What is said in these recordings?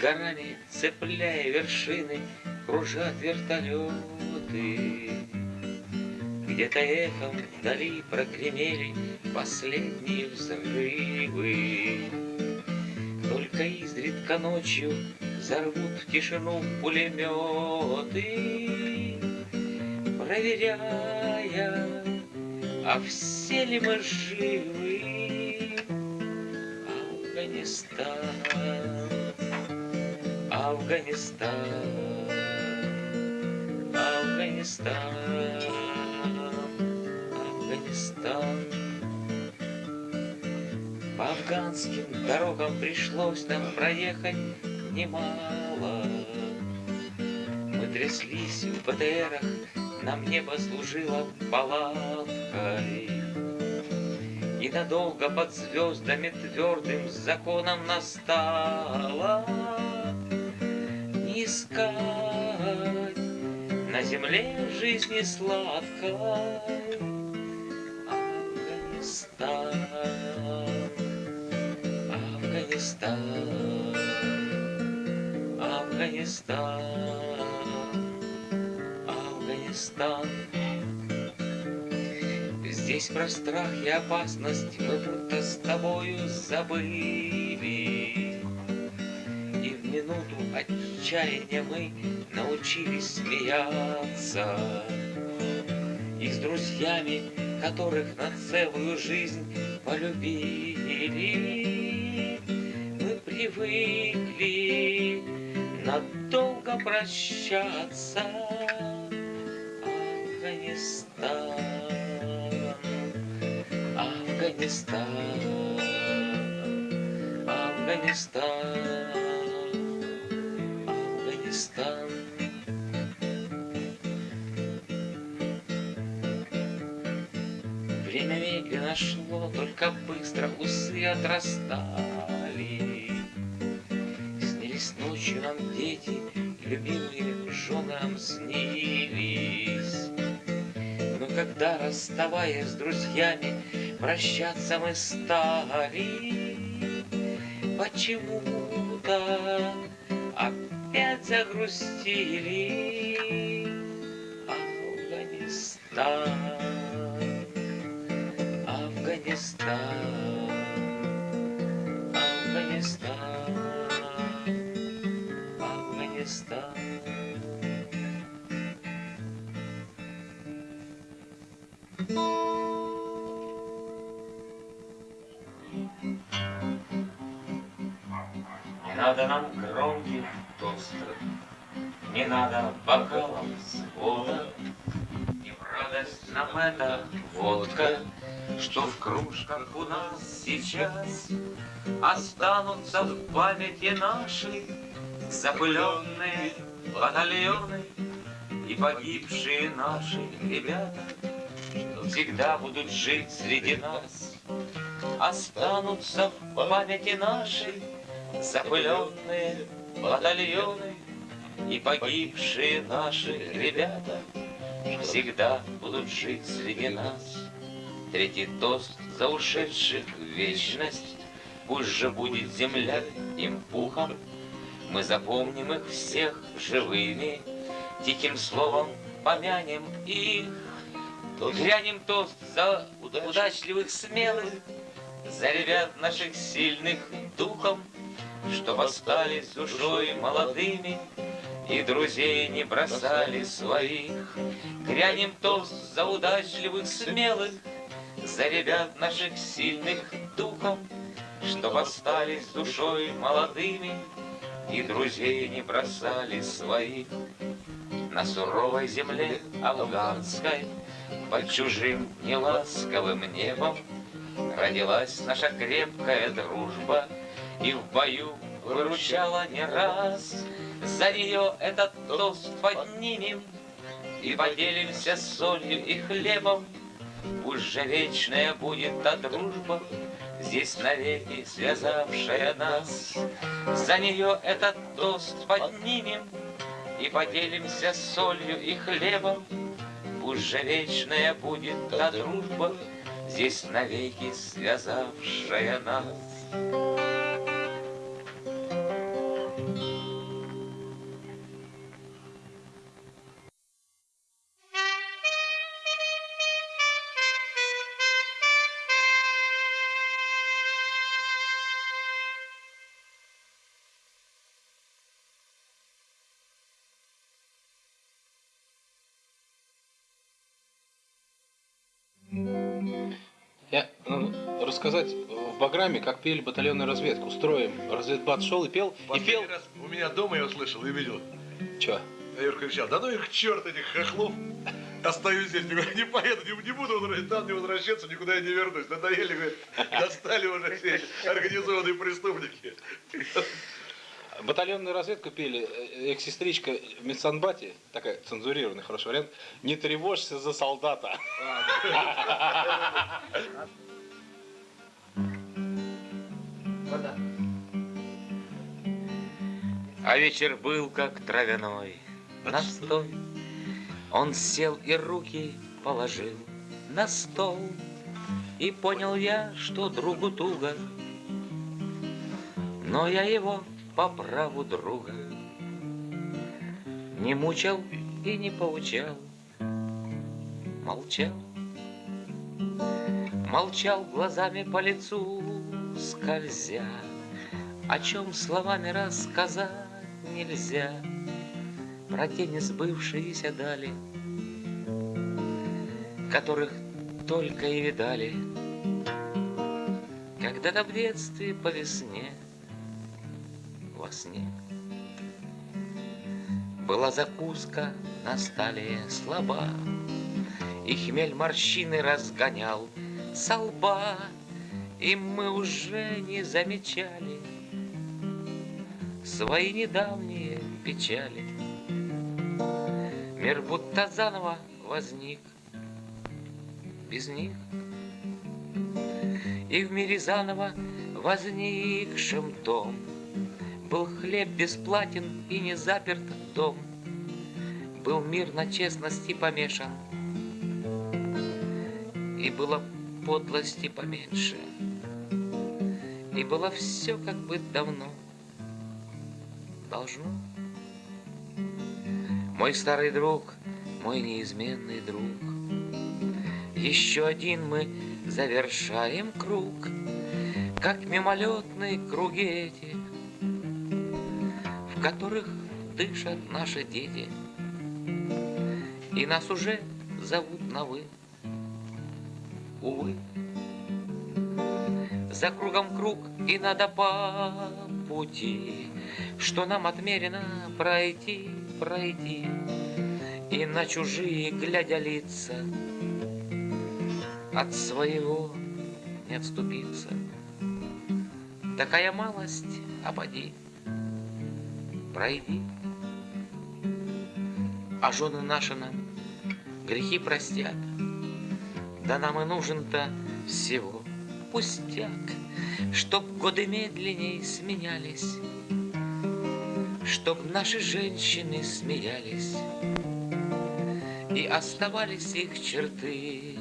горами, цепляя вершины, Кружат вертолеты. Где-то эхом вдали прогремели Последние взрывы. Только изредка ночью Взорвут в тишину пулеметы, Проверяя, а все ли мы живы? Афганистан, Афганистан, Афганистан, Афганистан. По афганским дорогам пришлось нам проехать немало. Мы тряслись в БТРах, нам небо служило палаткой. И надолго под звездами твердым законом настало искать на земле жизни сладкой Афганистан, Афганистан, Афганистан, Афганистан. Здесь про страх и опасность мы будто с тобою забыли. Минуту отчаяния мы научились смеяться. И с друзьями, которых на целую жизнь полюбили, мы привыкли надолго прощаться. Афганистан. Афганистан, Афганистан, Афганистан. Время медленно шло, только быстро усы отрастали. Снились ночью нам дети, любимые жены нам снились. Но когда, расставаясь с друзьями, Прощаться мы стали Почему-то загрустили Афганистан, Афганистан, Афганистан, Афганистан. Не надо нам Не надо бокалов с вода, И в радость нам эта водка, Что в кружках у нас сейчас Останутся в памяти нашей Запыленные батальоны И погибшие наши ребята, Что всегда будут жить среди нас Останутся в памяти нашей Запыленные батальоны И погибшие наши ребята Всегда будут жить среди нас. Третий тост за ушедших в вечность Пусть же будет земля им пухом Мы запомним их всех живыми Тихим словом помянем их Грянем тост за удачливых смелых За ребят наших сильных духом что остались душой молодыми И друзей не бросали своих. Грянем тост за удачливых, смелых, За ребят наших сильных духом, Что остались душой молодыми И друзей не бросали своих. На суровой земле афганской Под чужим неласковым небом Родилась наша крепкая дружба — и в бою выручала не раз. За нее этот тост поднимем И поделимся солью и хлебом. Пусть же вечная будет та дружба, Здесь навеки связавшая нас. За нее этот тост поднимем И поделимся солью и хлебом. Пусть же вечная будет та дружба, Здесь навеки связавшая нас. Рассказать в Баграме, как пели батальонную разведку. Строим. Разведбат шел и пел. И пел. Раз у меня дома я услышал и видел. Че? Я Юрка кричал, да ну их черт этих хохлов. Остаюсь здесь, никуда не поеду, не, не буду там не возвращаться, никуда я не вернусь. Надоели, говорит, достали уже все эти организованные преступники. Батальонную разведку пели э, экс-сестричка в Медсанбате, такая цензурированный хороший вариант, не тревожься за солдата. А вечер был как травяной. Настой. Он сел и руки положил на стол. И понял я, что другу туго, Но я его по праву друга Не мучил и не поучал, Молчал, молчал глазами по лицу скользя, О чем словами рассказать нельзя, Про те несбывшиеся дали, Которых только и видали, Когда-то в детстве по весне — во сне. Была закуска на столе слаба, И хмель морщины разгонял со лба, И мы уже не замечали Свои недавние печали. Мир будто заново возник без них. И в мире заново возникшем том был хлеб бесплатен и не заперт дом. Был мир на честности помешан, И было подлости поменьше, И было все как бы давно должно. Мой старый друг, мой неизменный друг, Еще один мы завершаем круг, Как мимолетные круги эти — в которых дышат наши дети. И нас уже зовут на «вы». Увы, за кругом круг и надо по пути, Что нам отмерено пройти, пройти, И на чужие, глядя лица, От своего не отступиться. Такая малость, поди пройди. А жены наши нам грехи простят, Да нам и нужен-то всего пустяк, Чтоб годы медленней сменялись, Чтоб наши женщины смеялись, И оставались их черты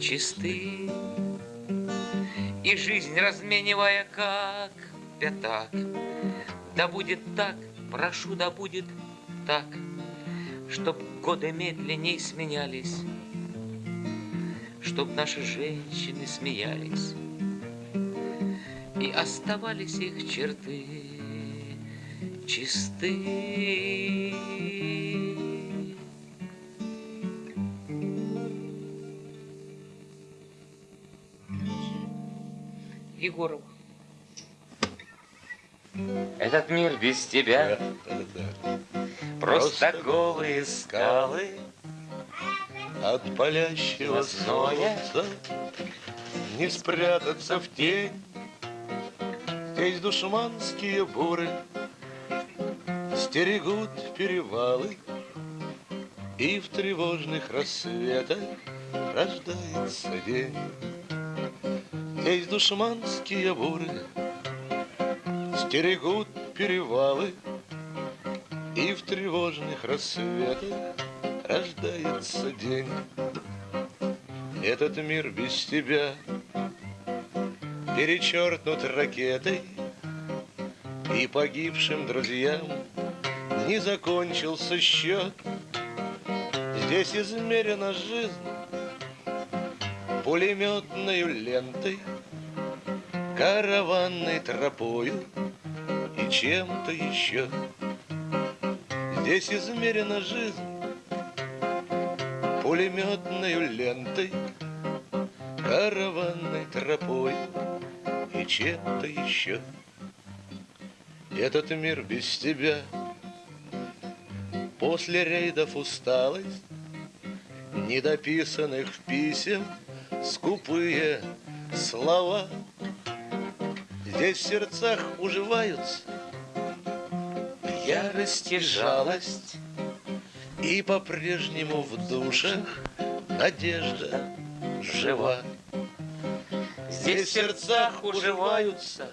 чисты, И жизнь разменивая как пятак, да будет так, прошу, да будет так, Чтоб годы медленней сменялись, Чтоб наши женщины смеялись, И оставались их черты чисты. Егоров. Этот мир без тебя Просто голые скалы От палящего солнца Не спрятаться в тень. Здесь душманские буры Стерегут перевалы И в тревожных рассветах Рождается день. Здесь душманские буры Стерегут перевалы, И в тревожных рассветах Рождается день. Этот мир без тебя Перечеркнут ракетой, И погибшим друзьям Не закончился счет. Здесь измерена жизнь Пулеметной лентой, Караванной тропою — и чем-то еще. Здесь измерена жизнь пулеметной лентой, караванной тропой и чем-то еще. Этот мир без тебя После рейдов усталость Недописанных писем Скупые слова Здесь в сердцах уживаются Ярость и жалость И по-прежнему в душах Надежда жива Здесь в сердцах уживаются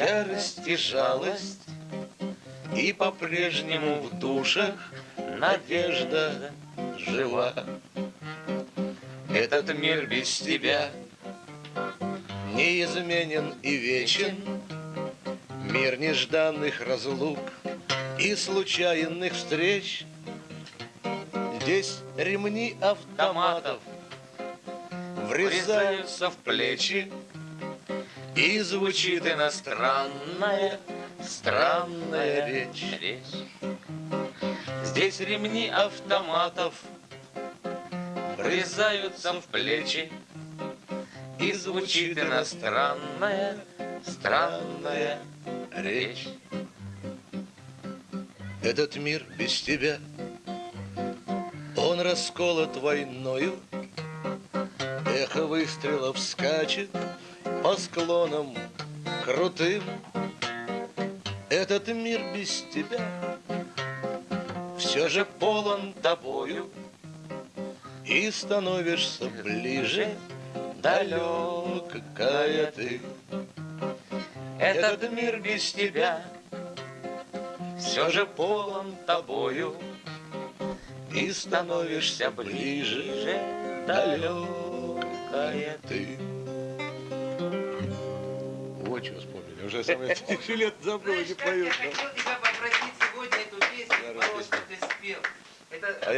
ярость и жалость, И по-прежнему в душах надежда жива. Этот мир без тебя неизменен и вечен, Мир нежданных разлук и случайных встреч. Здесь ремни автоматов врезаются в плечи, и звучит иностранная, странная речь. речь. Здесь ремни автоматов врезаются в плечи, и звучит иностранная, странная речь. Этот мир без тебя, он расколот войною, Эхо выстрелов скачет по склонам крутым. Этот мир без тебя все же полон тобою, И становишься ближе, далекая ты. Этот мир без тебя все же полон тобою, И становишься ближе, далекая ты. Вот что вспомнили. Уже самое тысячи лет забыл, не поют. я хотел тебя попросить сегодня эту песню, что ты спел. Это